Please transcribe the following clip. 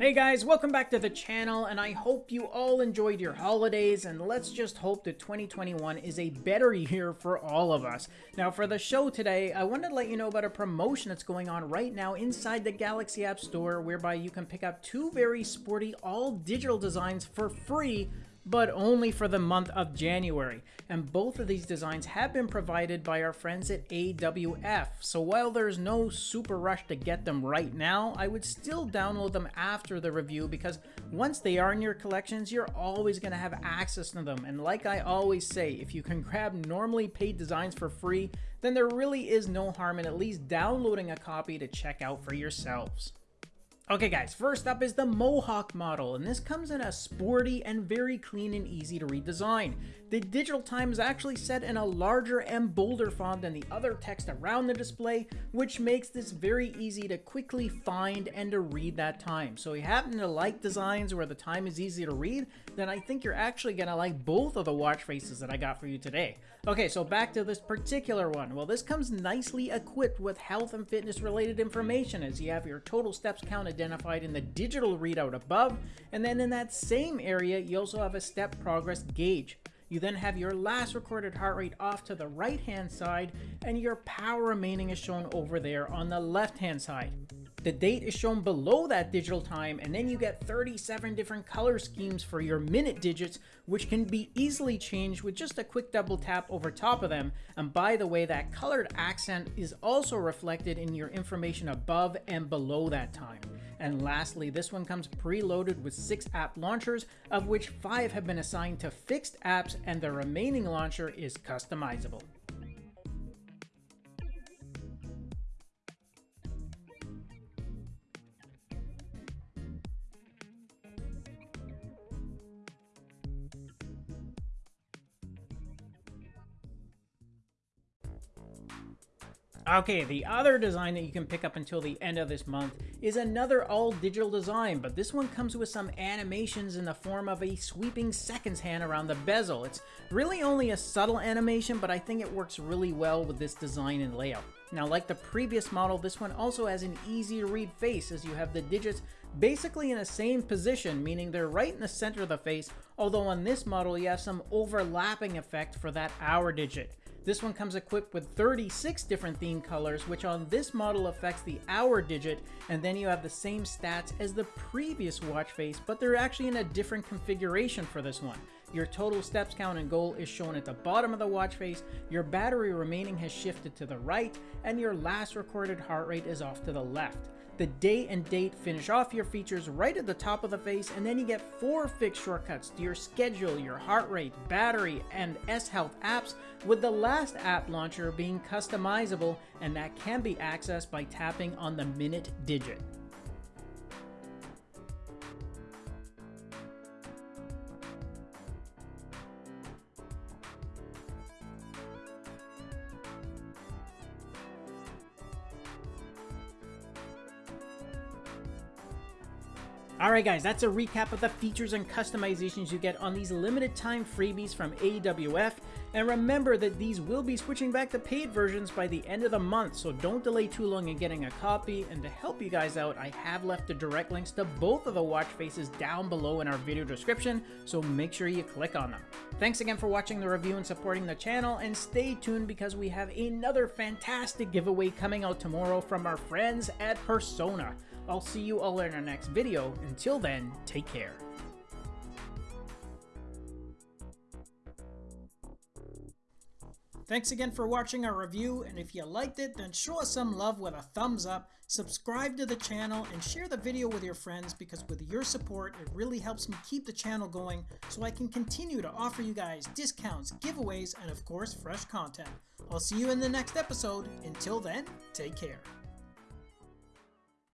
Hey guys, welcome back to the channel, and I hope you all enjoyed your holidays, and let's just hope that 2021 is a better year for all of us. Now, for the show today, I wanted to let you know about a promotion that's going on right now inside the Galaxy App Store, whereby you can pick up two very sporty all-digital designs for free but only for the month of January. And both of these designs have been provided by our friends at AWF. So while there's no super rush to get them right now, I would still download them after the review because once they are in your collections, you're always going to have access to them. And like I always say, if you can grab normally paid designs for free, then there really is no harm in at least downloading a copy to check out for yourselves. Okay guys, first up is the Mohawk model, and this comes in a sporty and very clean and easy to read design. The digital time is actually set in a larger and bolder font than the other text around the display, which makes this very easy to quickly find and to read that time. So if you happen to like designs where the time is easy to read, then I think you're actually to like both of the watch faces that I got for you today. Okay, so back to this particular one. Well, this comes nicely equipped with health and fitness related information as you have your total steps count identified in the digital readout above, and then in that same area, you also have a step progress gauge. You then have your last recorded heart rate off to the right hand side, and your power remaining is shown over there on the left hand side. The date is shown below that digital time, and then you get 37 different color schemes for your minute digits, which can be easily changed with just a quick double tap over top of them. And by the way, that colored accent is also reflected in your information above and below that time. And lastly, this one comes preloaded with six app launchers, of which five have been assigned to fixed apps, and the remaining launcher is customizable. Okay, the other design that you can pick up until the end of this month is another all-digital design, but this one comes with some animations in the form of a sweeping seconds hand around the bezel. It's really only a subtle animation, but I think it works really well with this design and layout. Now, like the previous model, this one also has an easy-to-read face as you have the digits basically in the same position, meaning they're right in the center of the face, although on this model you have some overlapping effect for that hour digit. This one comes equipped with 36 different theme colors, which on this model affects the hour digit, and then you have the same stats as the previous watch face, but they're actually in a different configuration for this one. Your total steps count and goal is shown at the bottom of the watch face, your battery remaining has shifted to the right, and your last recorded heart rate is off to the left. The day and date finish off your features right at the top of the face, and then you get four fixed shortcuts to your schedule, your heart rate, battery, and S-Health apps, with the last app launcher being customizable, and that can be accessed by tapping on the minute digit. Alright guys, that's a recap of the features and customizations you get on these limited time freebies from AWF. And remember that these will be switching back to paid versions by the end of the month, so don't delay too long in getting a copy. And to help you guys out, I have left the direct links to both of the watch faces down below in our video description, so make sure you click on them. Thanks again for watching the review and supporting the channel, and stay tuned because we have another fantastic giveaway coming out tomorrow from our friends at Persona. I'll see you all in our next video. Until then, take care. Thanks again for watching our review, and if you liked it, then show us some love with a thumbs up, subscribe to the channel, and share the video with your friends because with your support, it really helps me keep the channel going so I can continue to offer you guys discounts, giveaways, and of course, fresh content. I'll see you in the next episode. Until then, take care.